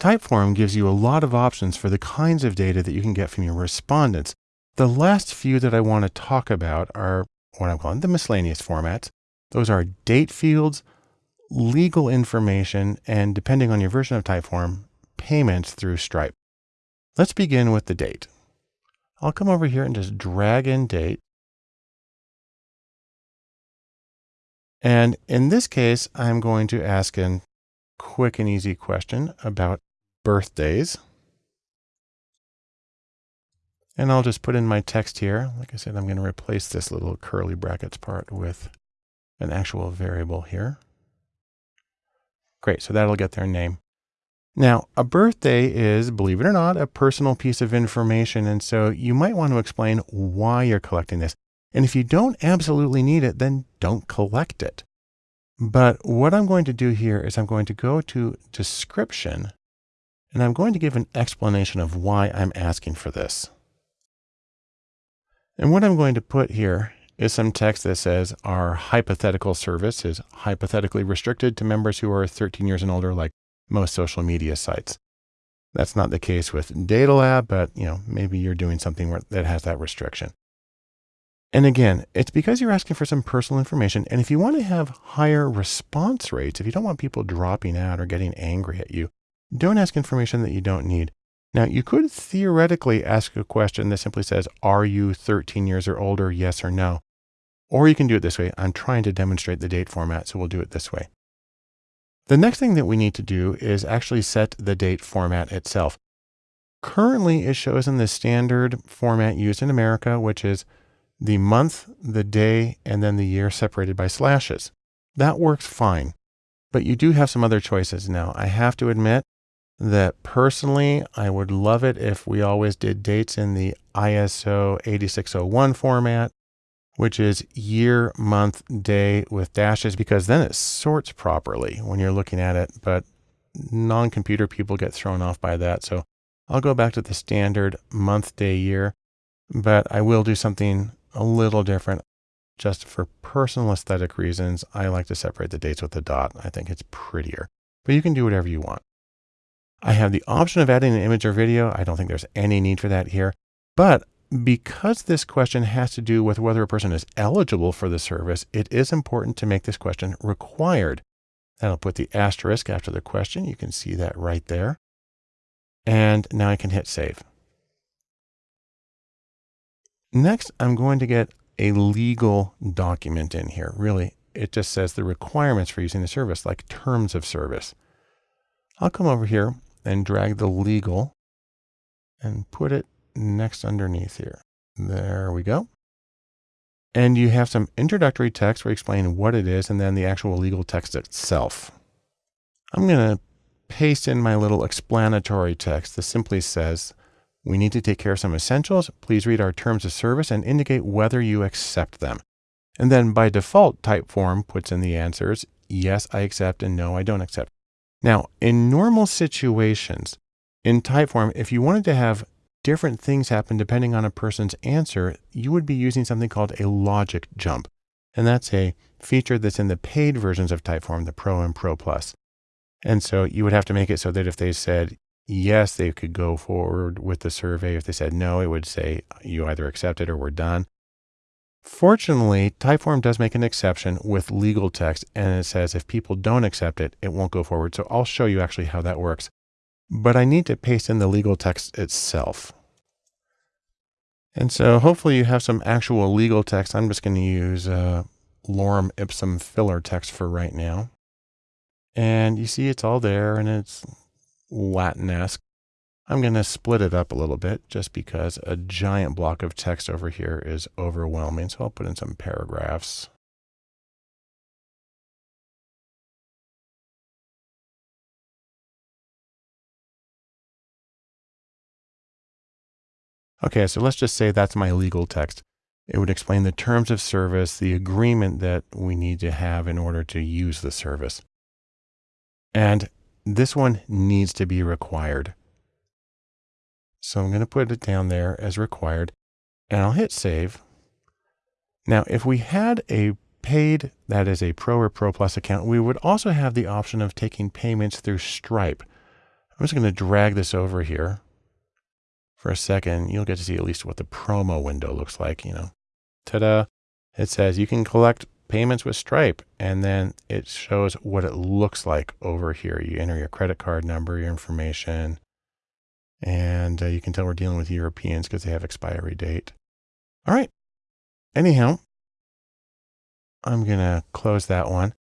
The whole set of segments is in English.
Typeform gives you a lot of options for the kinds of data that you can get from your respondents. The last few that I want to talk about are what I'm calling the miscellaneous formats. Those are date fields, legal information, and depending on your version of Typeform, payments through Stripe. Let's begin with the date. I'll come over here and just drag in date. And in this case, I'm going to ask a quick and easy question about birthdays. And I'll just put in my text here. Like I said, I'm going to replace this little curly brackets part with an actual variable here. Great, so that'll get their name. Now, a birthday is, believe it or not, a personal piece of information. And so you might want to explain why you're collecting this. And if you don't absolutely need it, then don't collect it. But what I'm going to do here is I'm going to go to description and I'm going to give an explanation of why I'm asking for this. And what I'm going to put here is some text that says our hypothetical service is hypothetically restricted to members who are 13 years and older, like most social media sites. That's not the case with DataLab, but you know, maybe you're doing something where, that has that restriction. And again, it's because you're asking for some personal information. And if you want to have higher response rates, if you don't want people dropping out or getting angry at you, don't ask information that you don't need. Now, you could theoretically ask a question that simply says, are you 13 years or older? Yes or no. Or you can do it this way. I'm trying to demonstrate the date format, so we'll do it this way. The next thing that we need to do is actually set the date format itself. Currently, it shows in the standard format used in America, which is the month, the day, and then the year separated by slashes. That works fine, but you do have some other choices. Now, I have to admit that personally, I would love it if we always did dates in the ISO 8601 format, which is year, month, day with dashes, because then it sorts properly when you're looking at it. But non-computer people get thrown off by that. So I'll go back to the standard month, day, year, but I will do something a little different just for personal aesthetic reasons. I like to separate the dates with a dot. I think it's prettier, but you can do whatever you want. I have the option of adding an image or video. I don't think there's any need for that here, but because this question has to do with whether a person is eligible for the service, it is important to make this question required. That'll put the asterisk after the question. You can see that right there. And now I can hit save. Next, I'm going to get a legal document in here. Really, it just says the requirements for using the service, like terms of service. I'll come over here and drag the legal and put it next underneath here. There we go. And you have some introductory text where you explain what it is and then the actual legal text itself. I'm going to paste in my little explanatory text that simply says, we need to take care of some essentials. Please read our terms of service and indicate whether you accept them. And then by default, Typeform puts in the answers, yes, I accept, and no, I don't accept. Now, in normal situations, in Typeform, if you wanted to have different things happen depending on a person's answer, you would be using something called a logic jump. And that's a feature that's in the paid versions of Typeform, the Pro and Pro Plus. And so you would have to make it so that if they said yes, they could go forward with the survey. If they said no, it would say you either accept it or we're done. Fortunately, Typeform does make an exception with legal text and it says if people don't accept it, it won't go forward. So I'll show you actually how that works. But I need to paste in the legal text itself. And so hopefully you have some actual legal text. I'm just going to use uh, lorem ipsum filler text for right now. And you see it's all there and it's Latin-esque. I'm going to split it up a little bit just because a giant block of text over here is overwhelming. So I'll put in some paragraphs. Okay, so let's just say that's my legal text. It would explain the terms of service, the agreement that we need to have in order to use the service. And this one needs to be required. So I'm going to put it down there as required and I'll hit save. Now, if we had a paid, that is a Pro or Pro Plus account, we would also have the option of taking payments through Stripe. I'm just going to drag this over here for a second. You'll get to see at least what the promo window looks like, you know. Ta-da. It says you can collect payments with Stripe and then it shows what it looks like over here. You enter your credit card number, your information, and uh, you can tell we're dealing with Europeans because they have expiry date. All right. Anyhow, I'm going to close that one.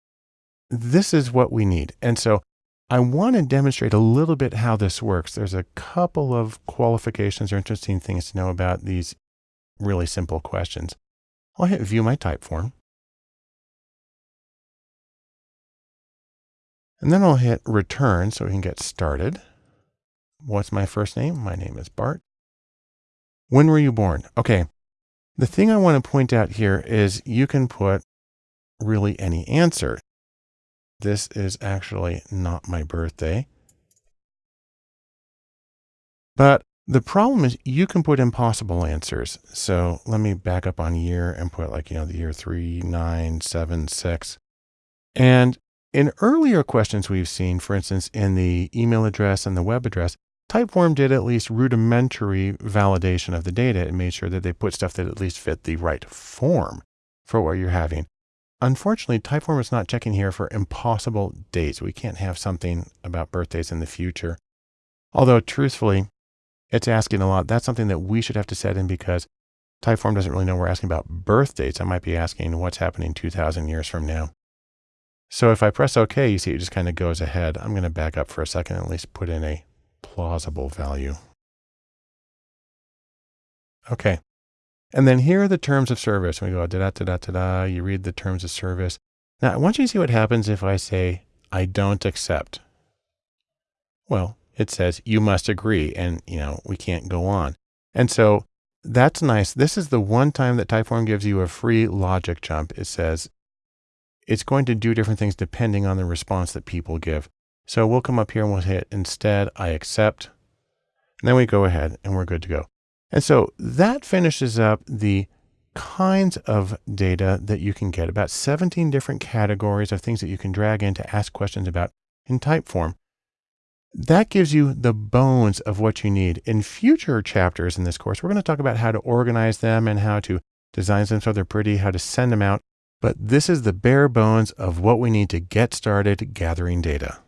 This is what we need. And so I want to demonstrate a little bit how this works. There's a couple of qualifications or interesting things to know about these really simple questions. I'll hit view my Typeform. And then I'll hit return so we can get started. What's my first name? My name is Bart. When were you born? Okay. The thing I want to point out here is you can put really any answer. This is actually not my birthday. But the problem is you can put impossible answers. So let me back up on year and put like, you know, the year 3976. And in earlier questions we've seen, for instance, in the email address and the web address, Typeform did at least rudimentary validation of the data and made sure that they put stuff that at least fit the right form for what you're having. Unfortunately, Typeform is not checking here for impossible dates. We can't have something about birthdays in the future. Although truthfully, it's asking a lot. That's something that we should have to set in because Typeform doesn't really know we're asking about birth dates. I might be asking what's happening 2000 years from now. So if I press OK, you see it just kind of goes ahead. I'm going to back up for a second and at least put in a plausible value. Okay. And then here are the terms of service. We go da da da da da da. You read the terms of service. Now I want you to see what happens if I say I don't accept. Well, it says you must agree and you know, we can't go on. And so that's nice. This is the one time that Typeform gives you a free logic jump. It says it's going to do different things depending on the response that people give. So we'll come up here and we'll hit instead, I accept. And then we go ahead and we're good to go. And so that finishes up the kinds of data that you can get, about 17 different categories of things that you can drag in to ask questions about in Typeform. That gives you the bones of what you need. In future chapters in this course, we're going to talk about how to organize them and how to design them so they're pretty, how to send them out. But this is the bare bones of what we need to get started gathering data.